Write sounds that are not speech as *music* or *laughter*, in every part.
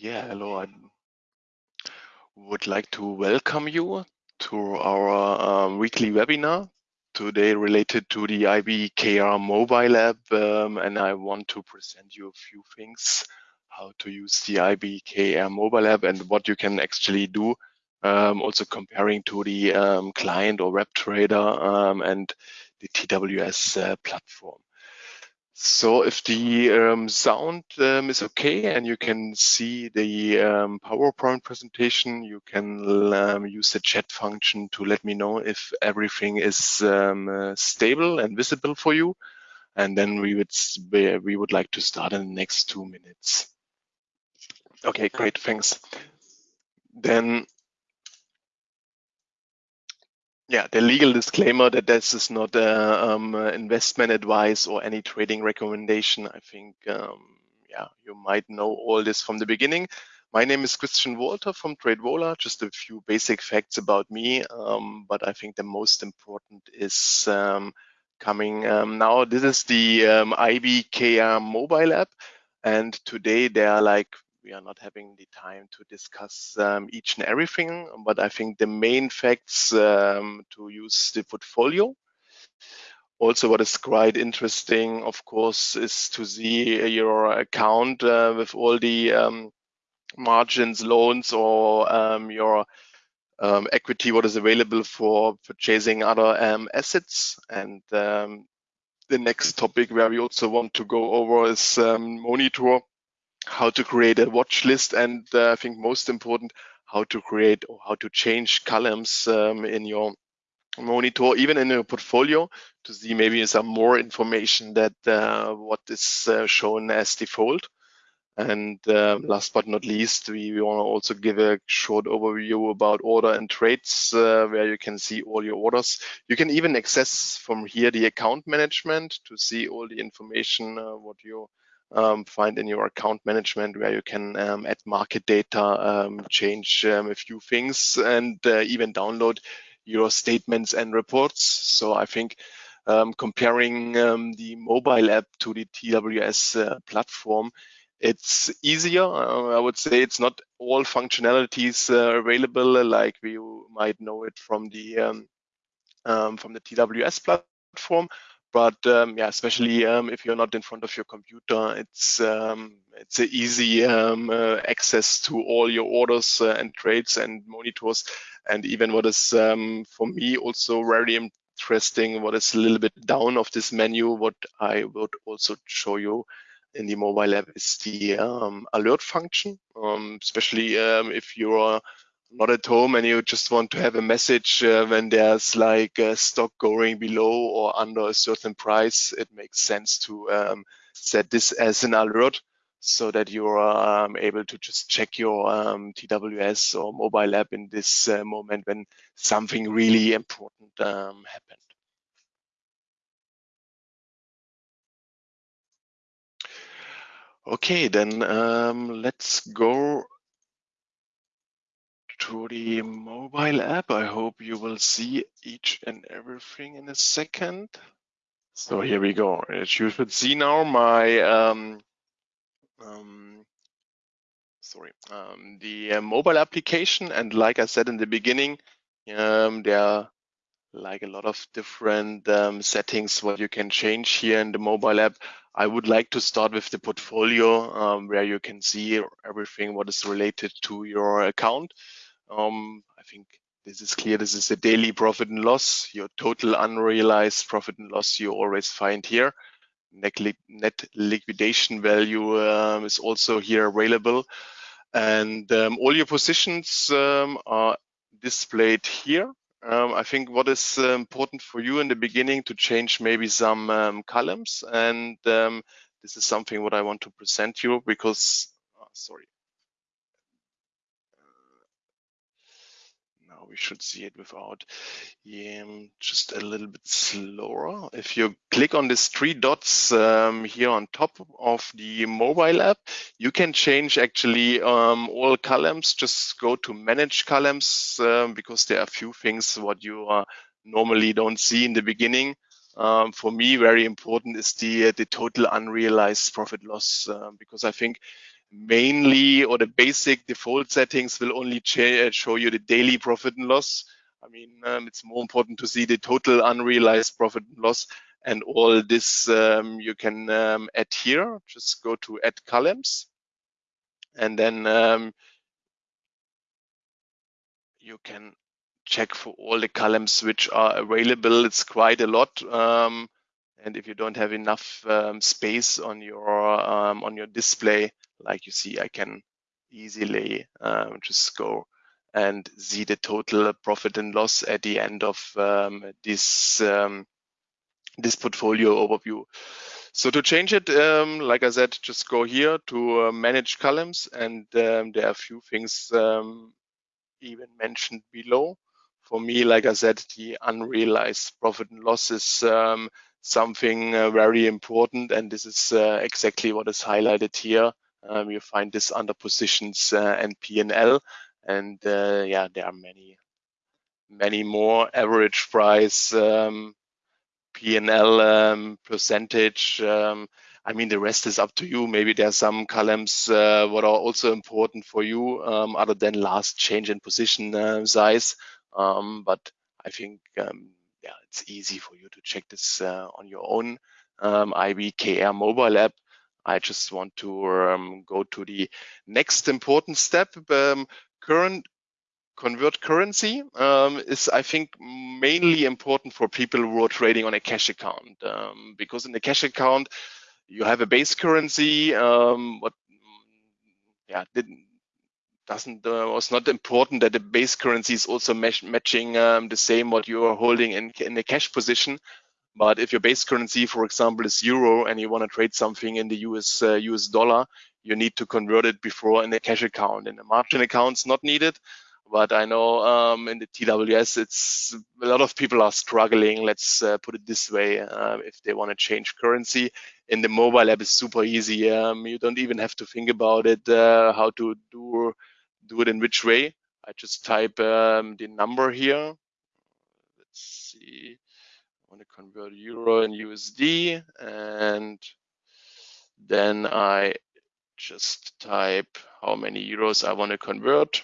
Yeah, hello. I would like to welcome you to our um, weekly webinar today related to the IBKR mobile app. Um, and I want to present you a few things, how to use the IBKR mobile app and what you can actually do. Um, also comparing to the um, client or web trader um, and the TWS uh, platform. So if the um, sound um, is okay and you can see the um, PowerPoint presentation, you can um, use the chat function to let me know if everything is um, uh, stable and visible for you. And then we would we would like to start in the next two minutes. Okay, great, thanks. Then yeah, the legal disclaimer that this is not a um, investment advice or any trading recommendation. I think, um, yeah, you might know all this from the beginning. My name is Christian Walter from TradeVola. Just a few basic facts about me, um, but I think the most important is um, coming um, now. This is the um, IBKR mobile app, and today there are like we are not having the time to discuss um, each and everything, but I think the main facts um, to use the portfolio. Also, what is quite interesting, of course, is to see your account uh, with all the um, margins, loans, or um, your um, equity, what is available for purchasing other um, assets. And the next topic where we also want to go over is monitor how to create a watch list, and uh, I think most important, how to create or how to change columns um, in your monitor, even in your portfolio, to see maybe some more information that uh, what is uh, shown as default. And uh, last but not least, we, we want to also give a short overview about order and trades, uh, where you can see all your orders. You can even access from here the account management to see all the information, uh, what you um, find in your account management where you can um, add market data, um, change um, a few things, and uh, even download your statements and reports. So I think um, comparing um, the mobile app to the TWS uh, platform, it's easier. Uh, I would say it's not all functionalities uh, available like we might know it from the from the TWS platform, but um, yeah, especially um, if you're not in front of your computer, it's um, it's an easy um, uh, access to all your orders uh, and trades and monitors, and even what is um, for me also very interesting, what is a little bit down of this menu, what I would also show you in the mobile app is the um, alert function, especially if you're not at home and you just want to have a message uh, when there's like a stock going below or under a certain price, it makes sense to um, set this as an alert so that you're um, able to just check your um, TWS or mobile app in this uh, moment when something really important um, happened. Okay, then um, let's go the mobile app. I hope you will see each and everything in a second. So here we go. As you should see now my, um, um, sorry, um, the uh, mobile application. And like I said in the beginning, um, there are like a lot of different um, settings what you can change here in the mobile app. I would like to start with the portfolio um, where you can see everything what is related to your account. Um, I think this is clear. This is a daily profit and loss. Your total unrealized profit and loss you always find here. Net, li net liquidation value um, is also here available. And um, all your positions um, are displayed here. Um, I think what is uh, important for you in the beginning to change maybe some um, columns. And um, this is something what I want to present you because, oh, sorry, we should see it without yeah, just a little bit slower. If you click on these three dots um, here on top of the mobile app, you can change actually um, all columns. Just go to manage columns um, because there are a few things what you uh, normally don't see in the beginning. Um, for me, very important is the the total unrealized profit loss uh, because I think mainly or the basic default settings will only uh, show you the daily profit and loss. I mean, um, it's more important to see the total unrealized profit and loss and all this um, you can um, add here. Just go to add columns and then um, you can check for all the columns which are available. It's quite a lot. Um, and if you don't have enough um, space on your on your display, like you see, I can easily um, just go and see the total profit and loss at the end of um, this um, this portfolio overview. So to change it, um, like I said, just go here to uh, manage columns, and there are a few things even mentioned below. For me, like I said, the unrealized profit and loss is um, something uh, very important, and this is uh, exactly what is highlighted here. Um, you find this under positions uh, and P&L, and uh, yeah, there are many, many more average price, um, P&L um, percentage. Um, I mean, the rest is up to you. Maybe there are some columns uh, what are also important for you, um, other than last change in position uh, size. Um, but I think yeah, it's easy for you to check this uh, on your own IBKR mobile app. I just want to um, go to the next important step. Um, current convert currency um, is, I think, mainly important for people who are trading on a cash account um, because in the cash account, you have a base currency, um, what yeah didn't doesn't uh, was not important that the base currency is also matching um, the same what you are holding in in the cash position. But if your base currency, for example, is euro and you want to trade something in the US uh, US dollar, you need to convert it before in the cash account. In the margin account, it's not needed. But I know um, in the TWS, it's a lot of people are struggling. Let's uh, put it this way: uh, if they want to change currency, in the mobile app is super easy. Um, you don't even have to think about it, uh, how to do do it in which way. I just type um, the number here. Let's see. Want to convert euro and USD, and then I just type how many euros I want to convert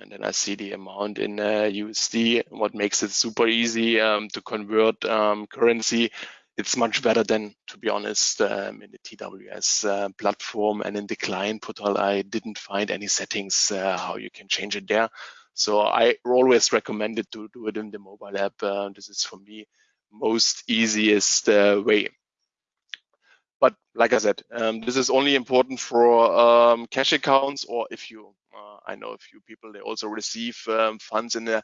and then I see the amount in uh, USD. What makes it super easy um, to convert um, currency. It's much better than, to be honest, um, in the TWS uh, platform and in the client portal. I didn't find any settings uh, how you can change it there. So I always recommend it to do it in the mobile app. Uh, this is for me most easiest uh, way but like I said, um, this is only important for um, cash accounts or if you, uh, I know a few people, they also receive um, funds in a,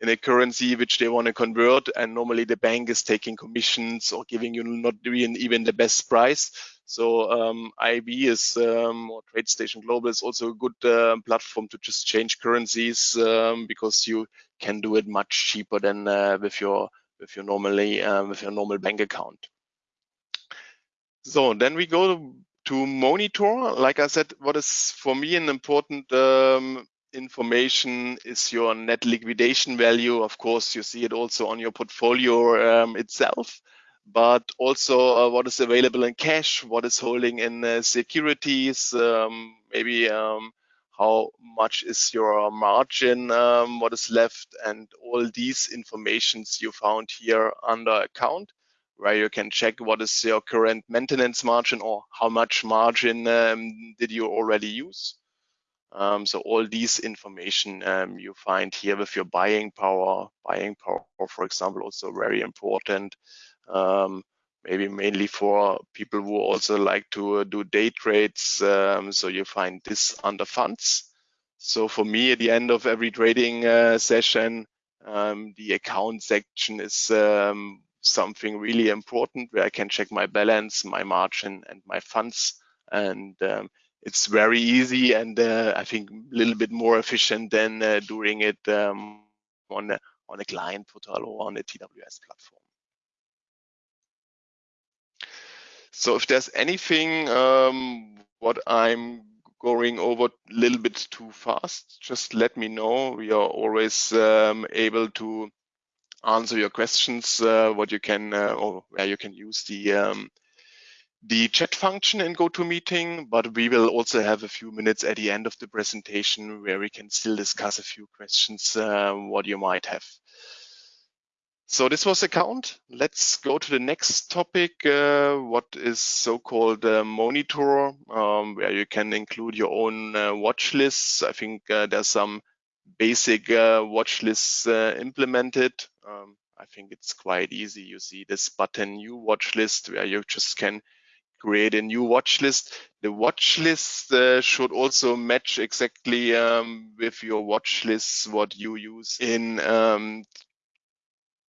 in a currency which they want to convert and normally the bank is taking commissions or giving you not even, even the best price. So um, IB is um, or TradeStation Global is also a good uh, platform to just change currencies um, because you can do it much cheaper than uh, with your with your normally uh, with your normal bank account. So then we go to monitor. Like I said, what is for me an important um, information is your net liquidation value. Of course, you see it also on your portfolio um, itself, but also uh, what is available in cash, what is holding in uh, securities, um, maybe um, how much is your margin, um, what is left, and all these informations you found here under account where you can check what is your current maintenance margin or how much margin um, did you already use. Um, so all these information um, you find here with your buying power. Buying power, for example, also very important. Um, maybe mainly for people who also like to uh, do day trades. Um, so you find this under funds. So for me, at the end of every trading uh, session, um, the account section is um, something really important where I can check my balance, my margin, and my funds. And um, it's very easy and uh, I think a little bit more efficient than uh, doing it um, on a, on a client portal or on a TWS platform. So if there's anything um, what I'm going over a little bit too fast, just let me know. We are always um, able to answer your questions, uh, what you can uh, or where you can use the um, the chat function in GoToMeeting, but we will also have a few minutes at the end of the presentation where we can still discuss a few questions, uh, what you might have. So this was account. Let's go to the next topic, uh, what is so-called uh, monitor, um, where you can include your own uh, watch lists. I think uh, there's some basic uh, watch lists uh, implemented. Um, I think it's quite easy. You see this button new watch list where you just can create a new watch list. The watch list uh, should also match exactly um, with your watch lists what you use in um,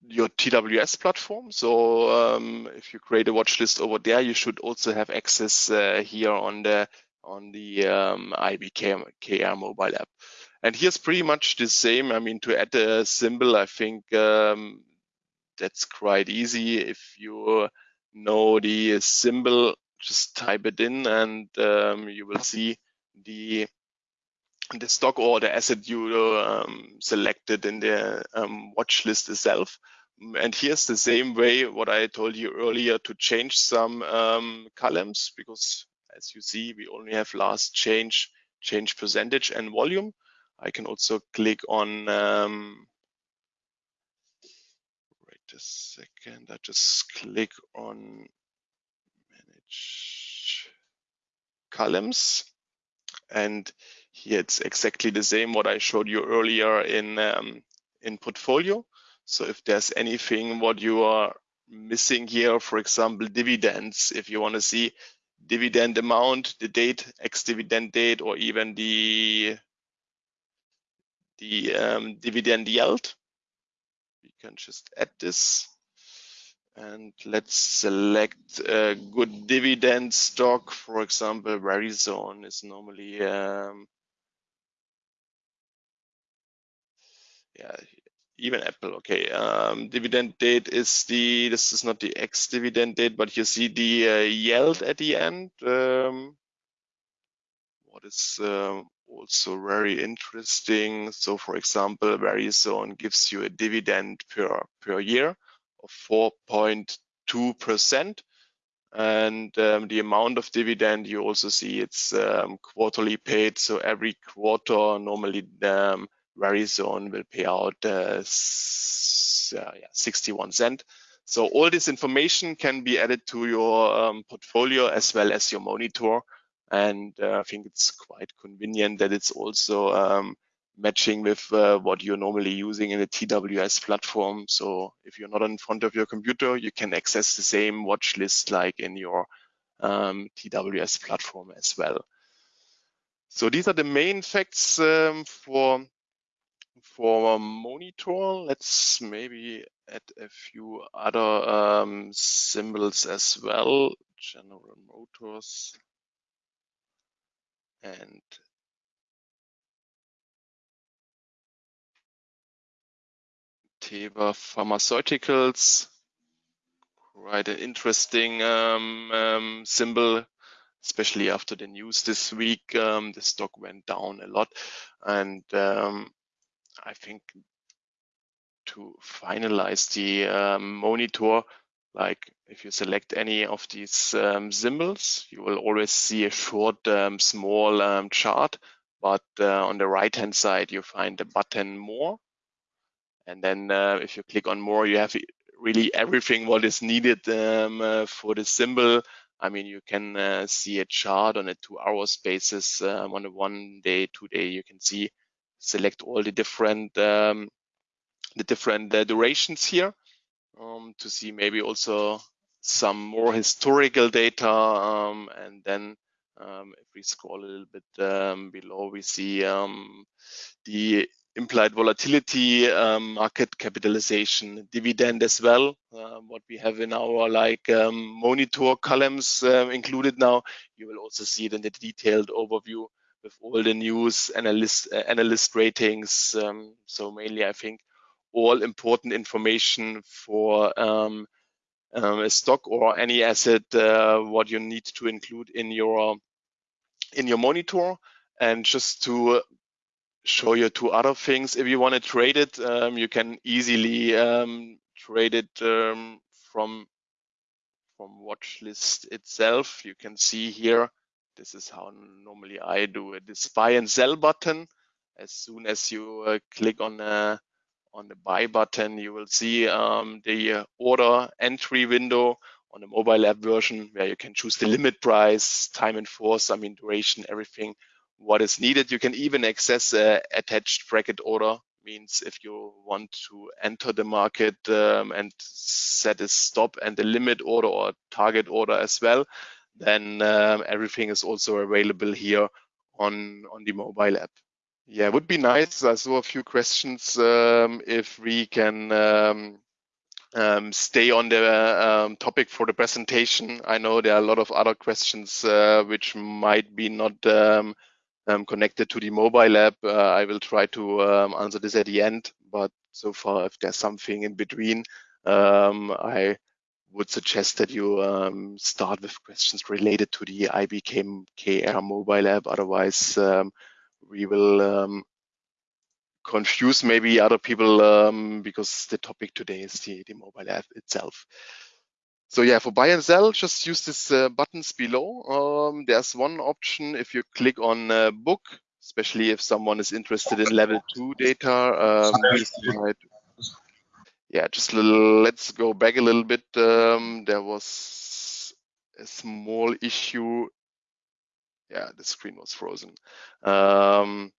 your TWS platform. So um, if you create a watch list over there, you should also have access uh, here on the on the um, IBKR mobile app. And here's pretty much the same. I mean, to add a symbol, I think um, that's quite easy. If you know the symbol, just type it in and um, you will see the the stock or the asset you um, selected in the um, watch list itself. And here's the same way what I told you earlier to change some um, columns because as you see, we only have last change, change percentage and volume. I can also click on um, wait a second. I just click on manage columns. And here it's exactly the same what I showed you earlier in, um, in portfolio. So if there's anything what you are missing here, for example, dividends, if you want to see dividend amount, the date, ex-dividend date, or even the the um, dividend yield, we can just add this and let's select a good dividend stock. For example, Verizon is normally, um, yeah, even Apple. Okay, um, dividend date is the, this is not the ex-dividend date, but you see the uh, yield at the end. Um, what is uh, also very interesting. So for example, Verizon gives you a dividend per, per year of 4.2%. And um, the amount of dividend you also see it's um, quarterly paid. So every quarter, normally um, Verizon will pay out uh, uh, yeah, 61 cent. So all this information can be added to your um, portfolio as well as your monitor. And uh, I think it's quite convenient that it's also um, matching with uh, what you're normally using in a TWS platform. So if you're not in front of your computer, you can access the same watch list like in your um, TWS platform as well. So these are the main facts um, for for monitor. Let's maybe add a few other um, symbols as well. General Motors and Teva Pharmaceuticals. Quite an interesting um, um, symbol, especially after the news this week. Um, the stock went down a lot, and um, I think to finalize the um, monitor, like if you select any of these um, symbols, you will always see a short, um, small um, chart. But uh, on the right-hand side, you find the button More. And then uh, if you click on More, you have really everything what is needed um, uh, for the symbol. I mean, you can uh, see a chart on a two-hour basis. Um, on a one day, two day, you can see select all the different um, the different uh, durations here um, to see maybe also some more historical data. Um, and then um, if we scroll a little bit um, below, we see um, the implied volatility, market capitalization, dividend as well, uh, what we have in our like monitor columns uh, included now. You will also see it in the detailed overview with all the news, analyst, uh, analyst ratings. so mainly, I think all important information for um, um, a stock or any asset uh, what you need to include in your in your monitor and just to show you two other things if you want to trade it um, you can easily um, trade it um, from from watch list itself. You can see here, this is how normally I do it. This buy and sell button. As soon as you uh, click on a on the buy button, you will see um, the order entry window on the mobile app version where you can choose the limit price, time in force, I mean duration, everything what is needed. You can even access a attached bracket order means if you want to enter the market um, and set a stop and a limit order or target order as well, then um, everything is also available here on, on the mobile app. Yeah, it would be nice. I saw a few questions um, if we can um, um, stay on the um, topic for the presentation. I know there are a lot of other questions uh, which might be not connected to the mobile app. Uh, I will try to answer this at the end, but so far, if there's something in between, I would suggest that you start with questions related to the IBKR mobile app. Otherwise, we will um, confuse maybe other people um, because the topic today is the, the mobile app itself. So yeah, for buy and sell, just use these uh, buttons below. Um, there's one option if you click on uh, book, especially if someone is interested in level two data. Yeah, just let's go back a little bit. Um, there was a small issue yeah, the screen was frozen. Um,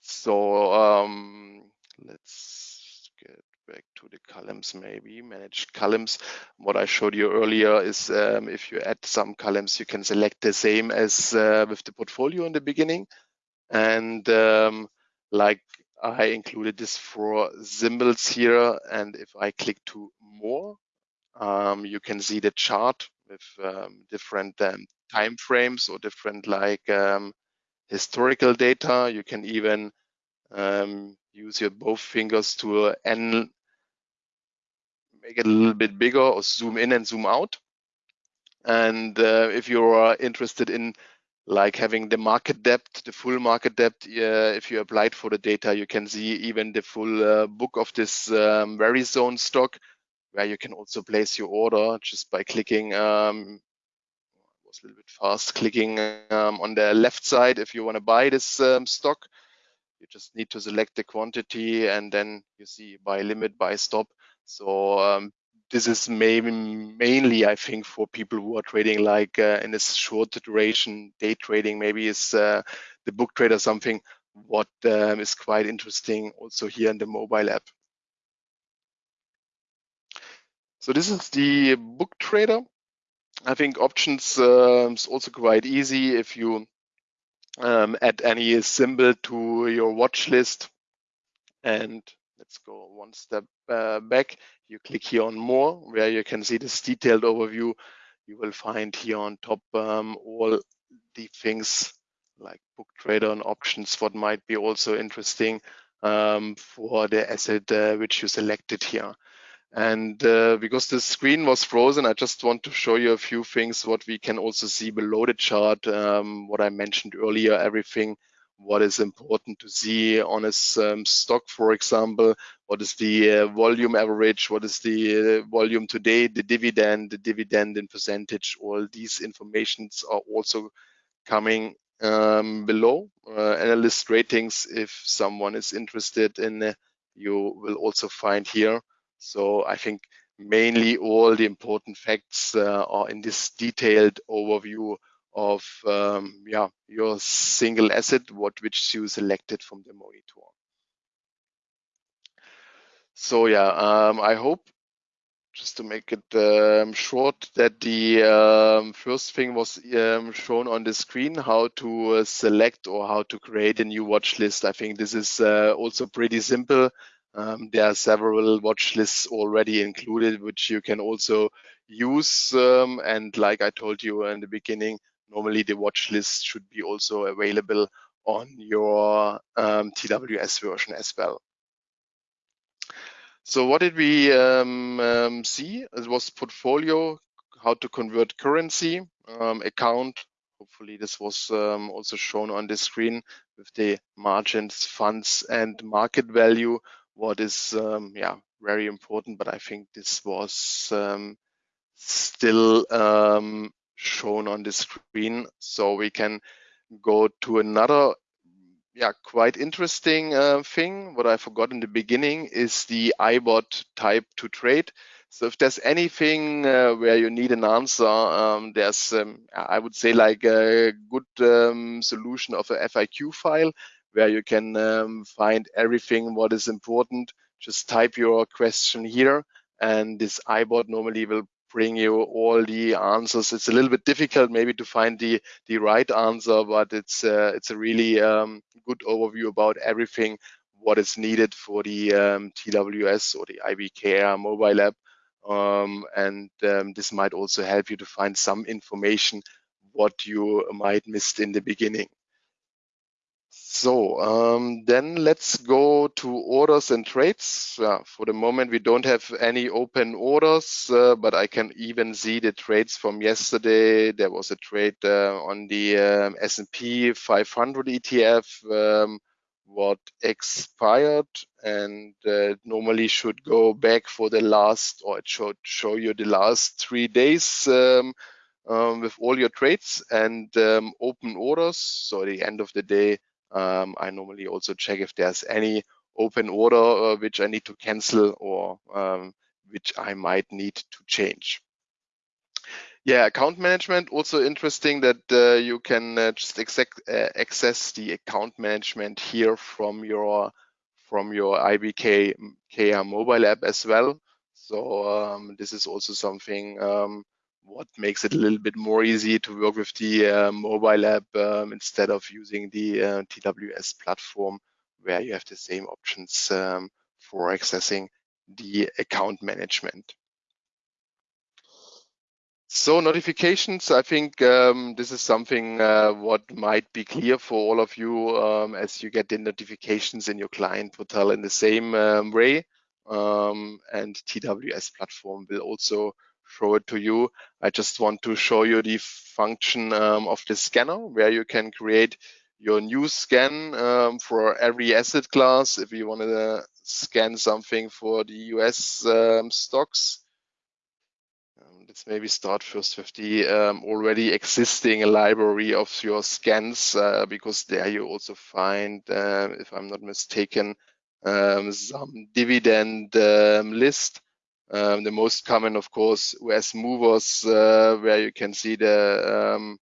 so um, let's get back to the columns maybe, manage columns. What I showed you earlier is um, if you add some columns, you can select the same as uh, with the portfolio in the beginning. And um, like I included this for symbols here. And if I click to more, um, you can see the chart with um, different um, time frames or different like um, historical data. You can even um, use your both fingers to uh, make it a little bit bigger or zoom in and zoom out. And uh, if you are interested in like having the market depth, the full market depth, uh, if you applied for the data, you can see even the full uh, book of this um, zone stock, where you can also place your order just by clicking um, was a little bit fast clicking um, on the left side if you want to buy this um, stock. You just need to select the quantity and then you see buy limit buy stop. So um, this is maybe mainly i think for people who are trading like uh, in a short duration day trading maybe is uh, the book trade or something what um, is quite interesting also here in the mobile app so this is the book trader I think options uh, is also quite easy if you um, add any symbol to your watch list. And let's go one step uh, back. You click here on more, where you can see this detailed overview. You will find here on top um, all the things like book trader and options, what might be also interesting um, for the asset uh, which you selected here. And uh, because the screen was frozen, I just want to show you a few things, what we can also see below the chart, um, what I mentioned earlier, everything, what is important to see on a um, stock, for example, what is the uh, volume average, what is the uh, volume today, the dividend, the dividend in percentage, all these informations are also coming um, below. Uh, analyst ratings, if someone is interested in, uh, you will also find here so I think mainly all the important facts uh, are in this detailed overview of um, yeah your single asset, what which you selected from the monitor. So yeah, um, I hope just to make it um, short that the um, first thing was um, shown on the screen how to uh, select or how to create a new watch list. I think this is uh, also pretty simple. Um, there are several watch lists already included, which you can also use. Um, and like I told you in the beginning, normally the watch list should be also available on your um, TWS version as well. So what did we um, um, see? It was portfolio, how to convert currency, um, account. Hopefully this was also shown on the screen with the margins, funds and market value what is um, yeah very important but i think this was um, still um, shown on the screen. So we can go to another yeah, quite interesting uh, thing. What I forgot in the beginning is the iBot type to trade. So if there's anything uh, where you need an answer, um, there's, um, I would say like a good um, solution of a FAQ file where you can um, find everything what is important. Just type your question here and this iBot normally will bring you all the answers. It's a little bit difficult maybe to find the the right answer, but it's uh, it's a really um, good overview about everything what is needed for the um, TWS or the IBKR mobile app. Um, and um, this might also help you to find some information what you might missed in the beginning. So um, then let's go to orders and trades. For the moment, we don't have any open orders, uh, but I can even see the trades from yesterday. There was a trade uh, on the um, S&P 500 ETF, um, what expired and uh, normally should go back for the last, or it should show you the last three days um, um, with all your trades and open orders. So at the end of the day, um, I normally also check if there's any open order uh, which I need to cancel or um, which I might need to change. Yeah, account management also interesting that uh, you can uh, just uh, access the account management here from your from your IBK KR mobile app as well. So um, this is also something um, what makes it a little bit more easy to work with the uh, mobile app um, instead of using the uh, TWS platform where you have the same options um, for accessing the account management. So notifications, I think um, this is something uh, what might be clear for all of you um, as you get the notifications in your client portal in the same um, way. Um, and TWS platform will also show it to you. I just want to show you the function um, of the scanner where you can create your new scan um, for every asset class. If you want to uh, scan something for the US um, stocks, um, let's maybe start first with the um, already existing library of your scans uh, because there you also find, uh, if I'm not mistaken, um, some dividend list um, the most common, of course, US movers, uh, where you can see the um,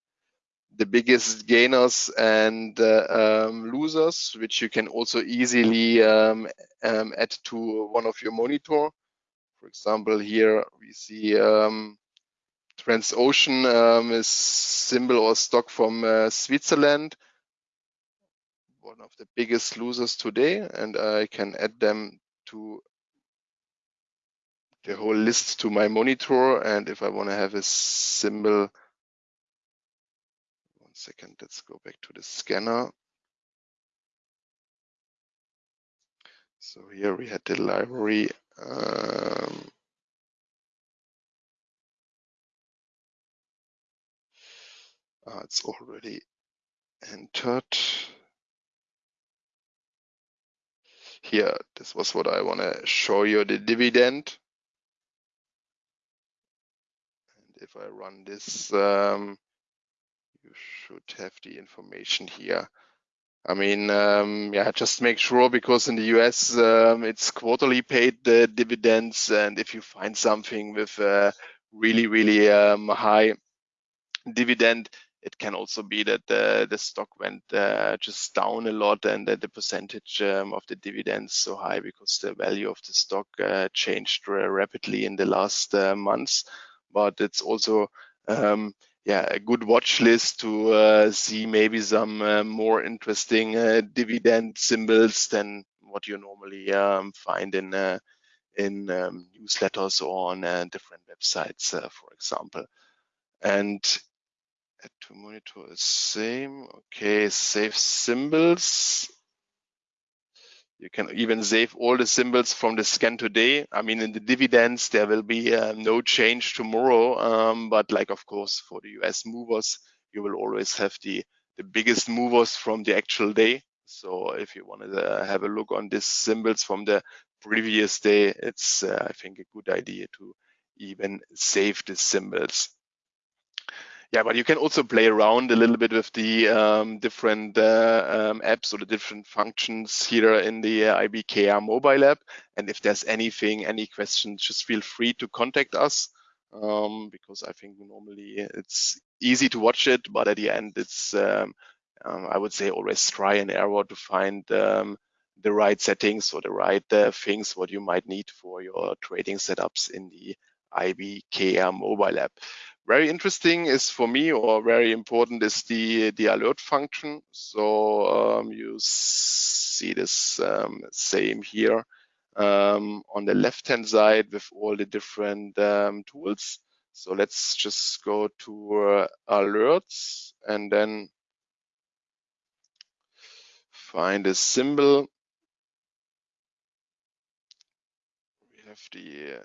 the biggest gainers and uh, um, losers, which you can also easily um, um, add to one of your monitor. For example, here we see um, Transocean um, is symbol or stock from uh, Switzerland, one of the biggest losers today, and I can add them to the whole list to my monitor. And if I want to have a symbol, one second, let's go back to the scanner. So here we had the library. Um, uh, it's already entered. Here, this was what I want to show you, the dividend. If I run this, um, you should have the information here. I mean, um, yeah, just make sure because in the US um, it's quarterly paid uh, dividends, and if you find something with a really, really um, high dividend, it can also be that the, the stock went uh, just down a lot and that the percentage um, of the dividends so high because the value of the stock uh, changed rapidly in the last uh, months but it's also um, yeah a good watch list to uh, see maybe some uh, more interesting uh, dividend symbols than what you normally um, find in uh, in um, newsletters or on uh, different websites, uh, for example. And to monitor the same. Okay, save symbols. You can even save all the symbols from the scan today. I mean, in the dividends, there will be uh, no change tomorrow. Um, but like, of course, for the US movers, you will always have the, the biggest movers from the actual day. So if you want to uh, have a look on these symbols from the previous day, it's, uh, I think, a good idea to even save the symbols. Yeah, but you can also play around a little bit with the um, different uh, um, apps or the different functions here in the uh, IBKR mobile app. And if there's anything, any questions, just feel free to contact us um, because I think normally it's easy to watch it, but at the end it's, um, um, I would say always try and error to find um, the right settings or the right uh, things what you might need for your trading setups in the IBKR mobile app. Very interesting is for me or very important is the, the alert function. So um, you see this um, same here um, on the left hand side with all the different um, tools. So let's just go to uh, alerts and then find a symbol. We have the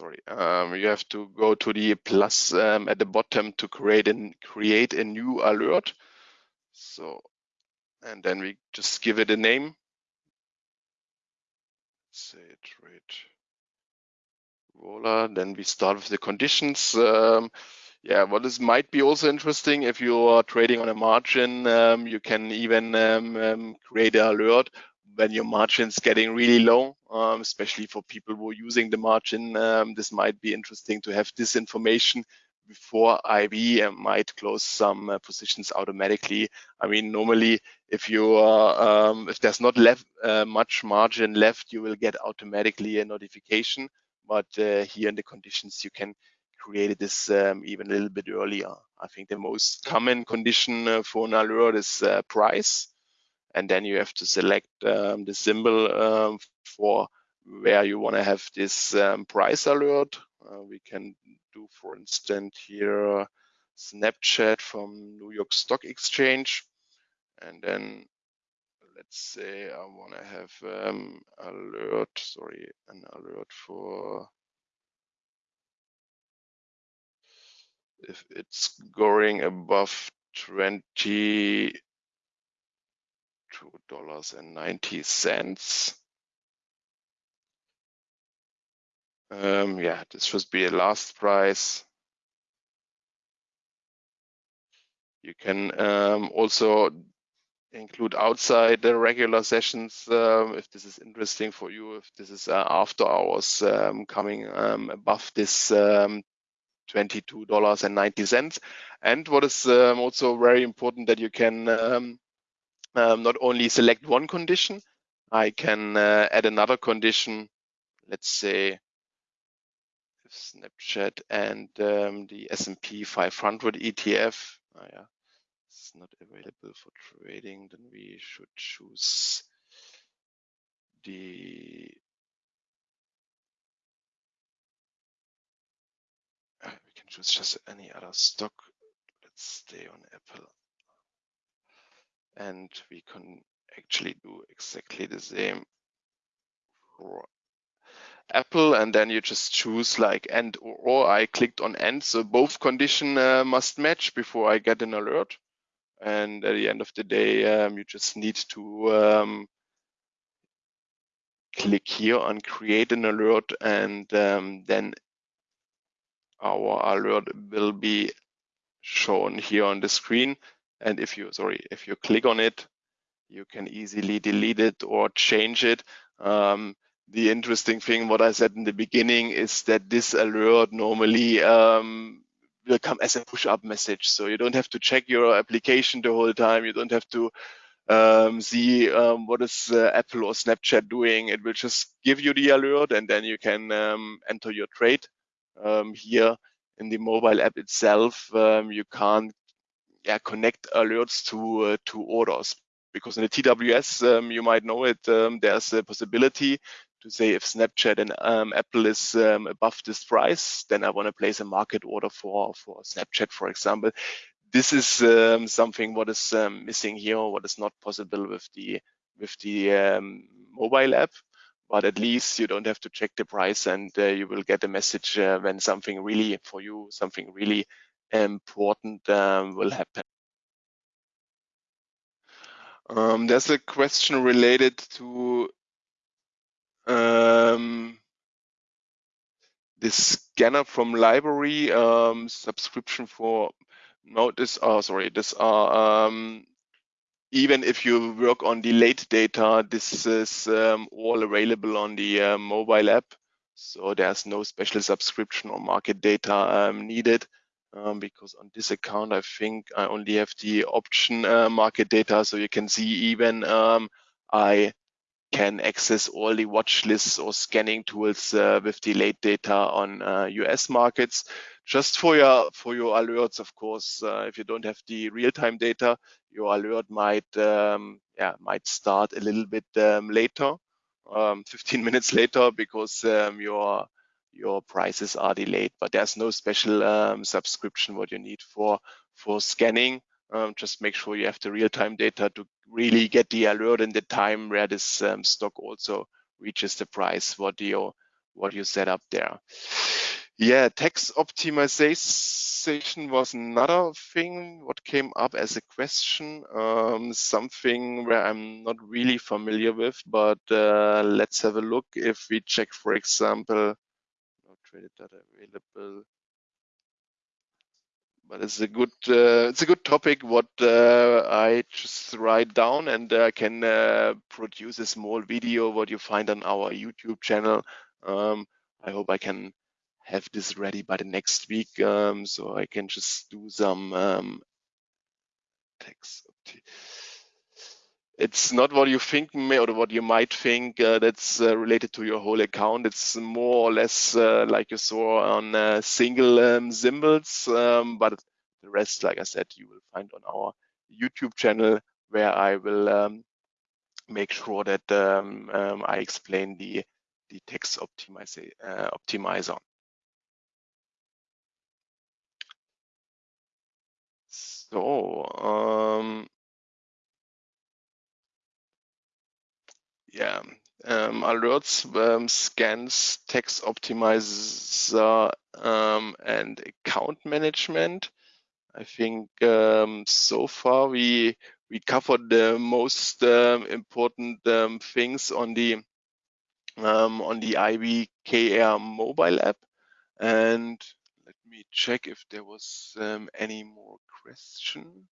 sorry, um, you have to go to the plus um, at the bottom to create and create a new alert. So, and then we just give it a name. Say trade roller. Then we start with the conditions. Um, yeah, what is might be also interesting if you are trading on a margin, um, you can even um, um, create an alert when your margin's getting really low, um, especially for people who are using the margin, um, this might be interesting to have this information before IB and might close some uh, positions automatically. I mean, normally if you are, um, if there's not left uh, much margin left, you will get automatically a notification. But uh, here in the conditions, you can create this um, even a little bit earlier. I think the most common condition uh, for an alert is uh, price and then you have to select um, the symbol um, for where you want to have this um, price alert. Uh, we can do, for instance, here Snapchat from New York Stock Exchange, and then let's say I want to have um, alert, sorry, an alert for if it's going above 20 two dollars and ninety cents. Um, yeah, this should be a last price. You can um, also include outside the regular sessions um, if this is interesting for you, if this is uh, after hours um, coming um, above this um, $22.90. And what is also very important that you can um, not only select one condition, I can uh, add another condition, let's say Snapchat and um, the S&P 500 ETF. Oh, yeah, it's not available for trading, then we should choose the uh, we can choose just any other stock. Let's stay on Apple and we can actually do exactly the same for Apple and then you just choose like and or, I clicked on and. So both condition uh, must match before I get an alert. And at the end of the day um, you just need to um, click here on create an alert and um, then our alert will be shown here on the screen and if you, sorry, if you click on it, you can easily delete it or change it. Um, the interesting thing, what I said in the beginning, is that this alert normally um, will come as a push-up message. So you don't have to check your application the whole time. You don't have to um, see um, what is uh, Apple or Snapchat doing. It will just give you the alert and then you can um, enter your trade. Um, here in the mobile app itself, um, you can't yeah, connect alerts to uh, to orders. Because in the TWS um, you might know it um, there's a possibility to say if Snapchat and um, Apple is um, above this price then I want to place a market order for for Snapchat for example. This is um, something what is um, missing here what is not possible with the with the mobile app. But at least you don't have to check the price and uh, you will get a message uh, when something really for you something really important um, will happen. Um, there's a question related to um, this scanner from library um, subscription for no this oh sorry this are um, even if you work on delayed data this is um, all available on the uh, mobile app so there's no special subscription or market data um, needed um, because on this account I think I only have the option uh, market data so you can see even um, I can access all the watch lists or scanning tools uh, with delayed data on uh, US markets. Just for your for your alerts, of course, uh, if you don't have the real-time data, your alert might um, yeah might start a little bit um, later, um, *laughs* 15 minutes later, because um, your your prices are delayed. But there's no special um, subscription what you need for for scanning. Um, just make sure you have the real-time data to really get the alert in the time where this um, stock also reaches the price what you what you set up there. Yeah, tax optimization was another thing what came up as a question, um, something where I'm not really familiar with, but uh, let's have a look. If we check, for example, traded data available, but it's a good uh, it's a good topic what uh, I just write down and I uh, can produce a small video what you find on our YouTube channel. Um, I hope I can have this ready by the next week um, so I can just do some um, text it's not what you think or what you might think uh, that's uh, related to your whole account. It's more or less uh, like you saw on uh, single um, symbols, um, but the rest, like I said, you will find on our YouTube channel where I will um, make sure that um, um, I explain the the tax. Uh, optimizer. So yeah, um, alerts, um, scans, tax optimizer, um, and account management. I think um, so far we we covered the most um, important um, things on the on the IBKR mobile app. And let me check if there was any more question.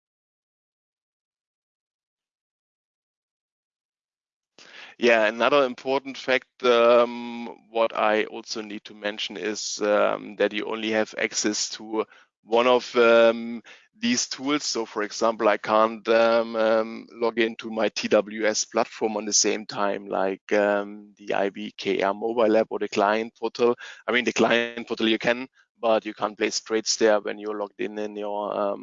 Yeah, another important fact, um, what I also need to mention is um, that you only have access to one of um, these tools. So for example, I can't um, um, log into my TWS platform on the same time like um, the IBKR mobile app or the client portal. I mean, the client portal you can, but you can't place trades there when you're logged in in your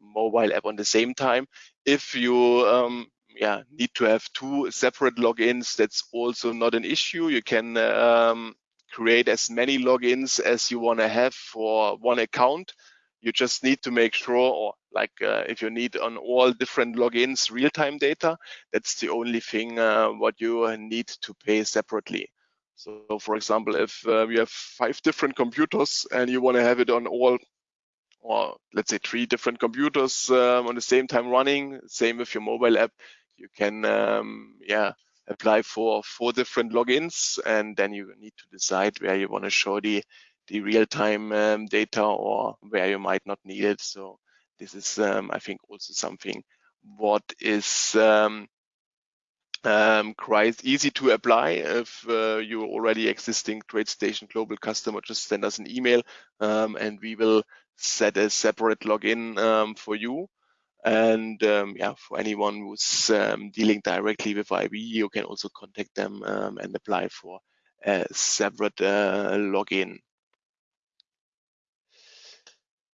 mobile app on the same time. If you um, yeah need to have two separate logins. That's also not an issue. You can um, create as many logins as you want to have for one account. You just need to make sure or like uh, if you need on all different logins real-time data that's the only thing uh, what you need to pay separately. So for example if uh, you have five different computers and you want to have it on all or let's say three different computers um, on the same time running same with your mobile app you can um, yeah apply for four different logins and then you need to decide where you want to show the the real-time um, data or where you might not need it. So this is um, i think also something what is um, um, quite easy to apply if uh, you're already existing TradeStation global customer just send us an email um, and we will set a separate login um, for you and um, yeah, for anyone who's um, dealing directly with IB, you can also contact them um, and apply for a separate uh, login.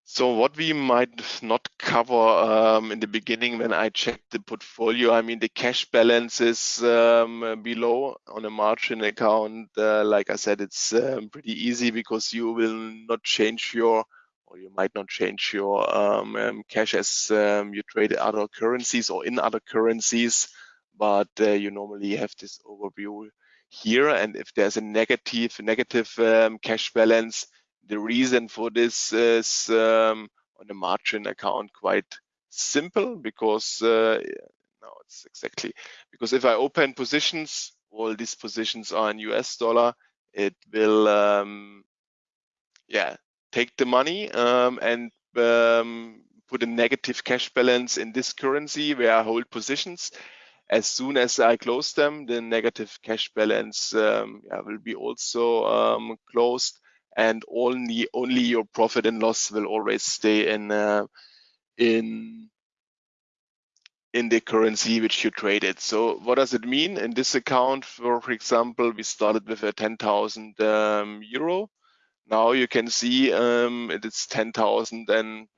So what we might not cover um, in the beginning when I checked the portfolio, I mean, the cash balance is um, below on a margin account. Uh, like I said, it's um, pretty easy because you will not change your or you might not change your um, um, cash as um, you trade other currencies or in other currencies, but uh, you normally have this overview here. And if there's a negative negative um, cash balance, the reason for this is um, on the margin account quite simple because uh, now dollars exactly. Because if I open positions, all these positions are in US dollar, it will, um, yeah, take the money um, and um, put a negative cash balance in this currency where I hold positions. As soon as I close them, the negative cash balance um, yeah, will be also um, closed, and only only your profit and loss will always stay in uh, in in the currency which you traded. So what does it mean? In this account, for, example, we started with a 10,000 um, euro. Now you can see um, it is 10,680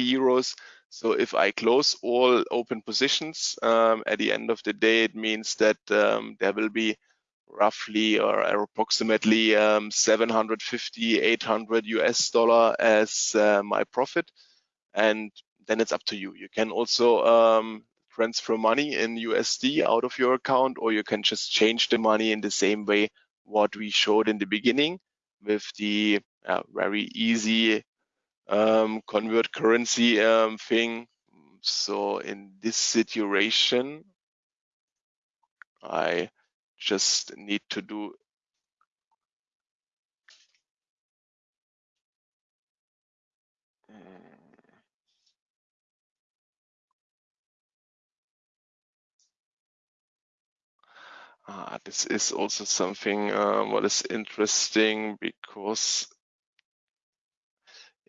yeah, euros. So if I close all open positions um, at the end of the day, it means that um, there will be roughly or approximately um, 750, 800 US dollar as uh, my profit. And then it's up to you. You can also um, transfer money in USD out of your account, or you can just change the money in the same way what we showed in the beginning with the uh, very easy um, convert currency um, thing. So in this situation, I just need to do Ah, this is also something uh, what is interesting because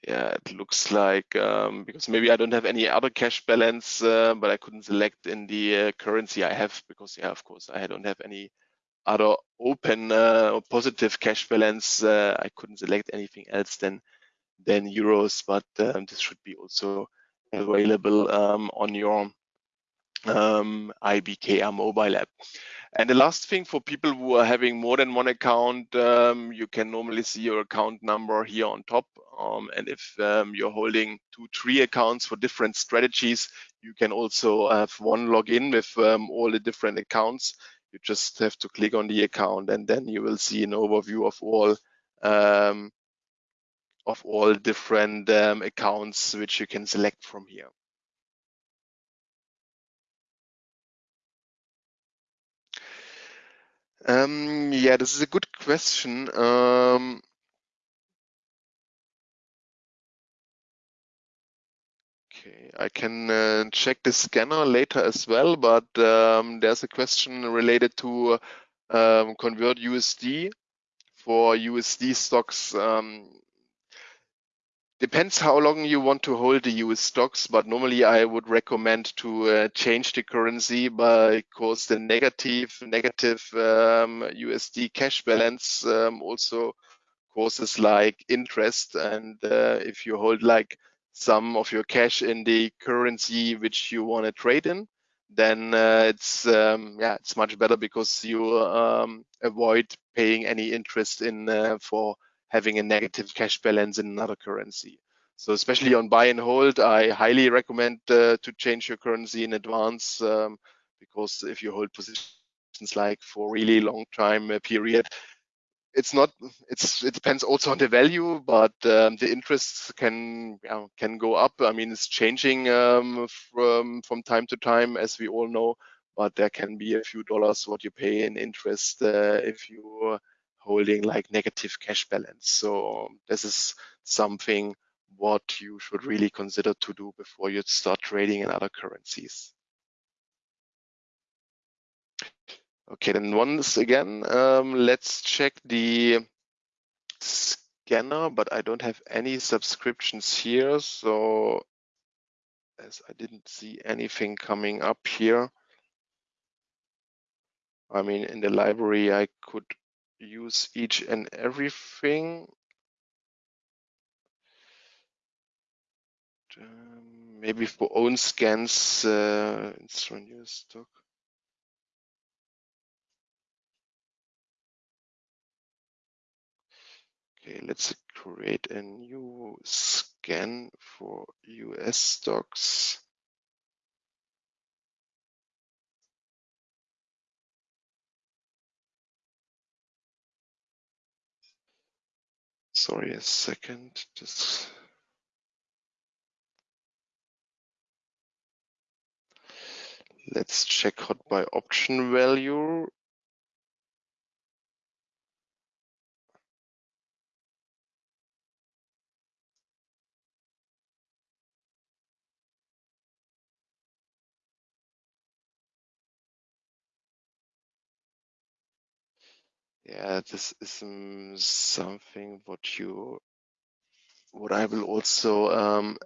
yeah, it looks like um, because maybe I don't have any other cash balance, uh, but I couldn't select in the uh, currency I have because yeah, of course, I don't have any other open uh, or positive cash balance. Uh, I couldn't select anything else than than euros, but um, this should be also available um, on your um, IBKR mobile app. And the last thing for people who are having more than one account, um, you can normally see your account number here on top. Um, and if um, you're holding two, three accounts for different strategies, you can also have one login with um, all the different accounts. You just have to click on the account and then you will see an overview of all um, of all different um, accounts which you can select from here. Um, yeah, this is a good question. Um, okay, I can uh, check the scanner later as well, but um, there's a question related to convert USD for USD stocks. Depends how long you want to hold the US stocks, but normally I would recommend to uh, change the currency because the negative negative um, USD cash balance um, also causes like interest. And uh, if you hold like some of your cash in the currency which you want to trade in, then uh, it's um, yeah it's much better because you um, avoid paying any interest in uh, for having a negative cash balance in another currency. So especially on buy and hold, I highly recommend uh, to change your currency in advance um, because if you hold positions like for really long time uh, period, it's not it's it depends also on the value but um, the interests can can go up i mean it's changing um, from from time to time as we all know but there can be a few dollars what you pay in interest uh, if you holding like negative cash balance. So this is something what you should really consider to do before you start trading in other currencies. Okay, then once again, um, let's check the scanner, but I don't have any subscriptions here. So as I didn't see anything coming up here. I mean, in the library, I could use each and everything. Um, maybe for own scans, uh, instrument use stock. Okay, let's create a new scan for US stocks. Sorry, a second. Just Let's check hot by option value. Yeah, this is um, something what you, what I will also um,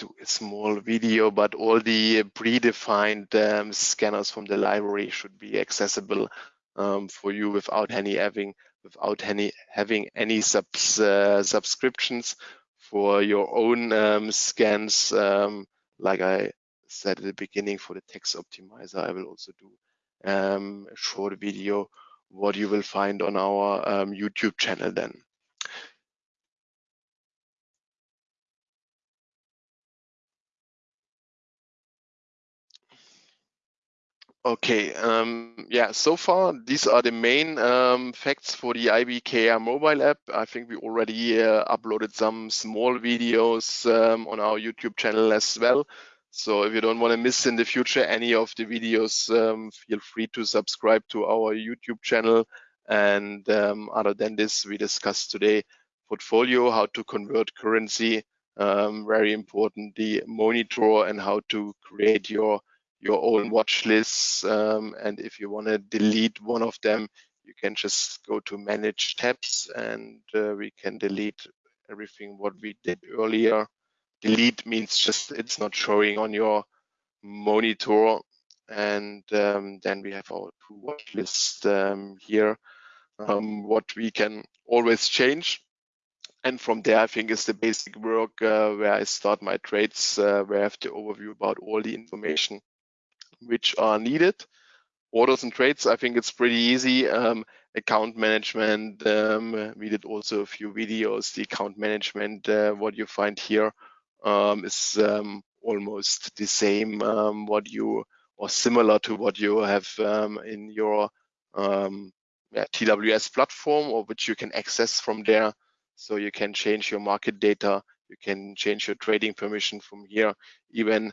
do a small video, but all the predefined um, scanners from the library should be accessible um, for you without any having without any having any subs, uh, subscriptions for your own um, scans. Um, like I said at the beginning, for the tax optimizer, I will also do a short video what you will find on our um, YouTube channel then. Okay, um, yeah, so far these are the main um, facts for the IBKR mobile app. I think we already uh, uploaded some small videos um, on our YouTube channel as well. So if you don't want to miss in the future any of the videos, um, feel free to subscribe to our YouTube channel. And um, other than this, we discussed today portfolio, how to convert currency, um, very important, the monitor and how to create your your own watch lists. Um, and if you want to delete one of them, you can just go to manage tabs and uh, we can delete everything what we did earlier. Delete means just it's not showing on your monitor. And um, then we have our two watch list um, here, um, what we can always change. And from there, I think is the basic work uh, where I start my trades, uh, where I have the overview about all the information which are needed. Orders and trades, I think it's pretty easy. Um, account management, um, we did also a few videos. The account management, uh, what you find here um, is um, almost the same, um, what you or similar to what you have um, in your yeah, TWS platform or which you can access from there. So you can change your market data, you can change your trading permission from here, even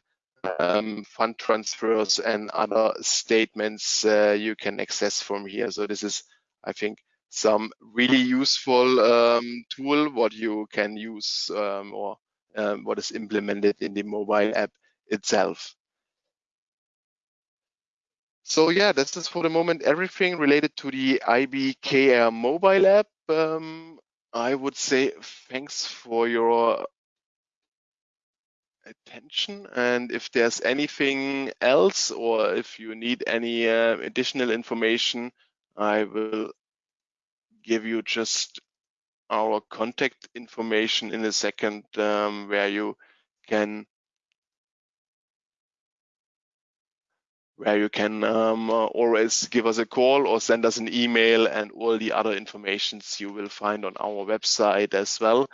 um, fund transfers and other statements uh, you can access from here. So this is, I think, some really useful um, tool what you can use um, or um, what is implemented in the mobile app itself. So yeah, this is for the moment everything related to the IBKR mobile app. Um, I would say thanks for your attention. And if there's anything else or if you need any uh, additional information, I will give you just our contact information in a second um, where you can where you can um, uh, always give us a call or send us an email and all the other informations you will find on our website as well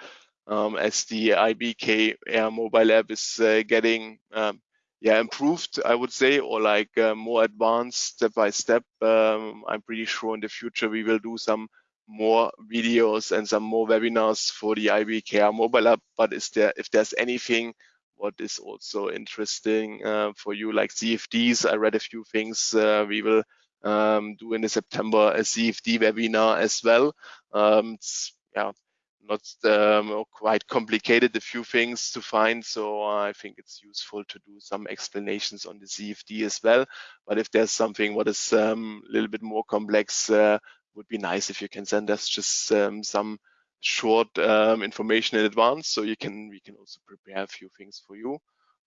um, as the IBK Air mobile app is uh, getting um, yeah improved, I would say, or like uh, more advanced step by step. Um, I'm pretty sure in the future we will do some more videos and some more webinars for the IBKR mobile app. But is there if there's anything what is also interesting uh, for you, like CFDs? I read a few things. Uh, we will um, do in the September a CFD webinar as well. Um, yeah, not um, quite complicated, a few things to find. So I think it's useful to do some explanations on the CFD as well. But if there's something what is um, a little bit more complex, uh, would be nice if you can send us just um, some short um, information in advance so you can we can also prepare a few things for you.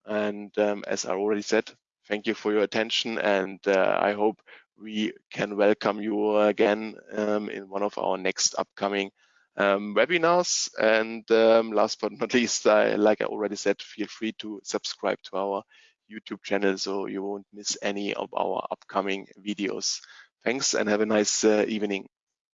And um, as I already said, thank you for your attention and uh, I hope we can welcome you again um, in one of our next upcoming um, webinars. And um, last but not least, I, like I already said, feel free to subscribe to our YouTube channel so you won't miss any of our upcoming videos. Thanks and have a nice uh, evening.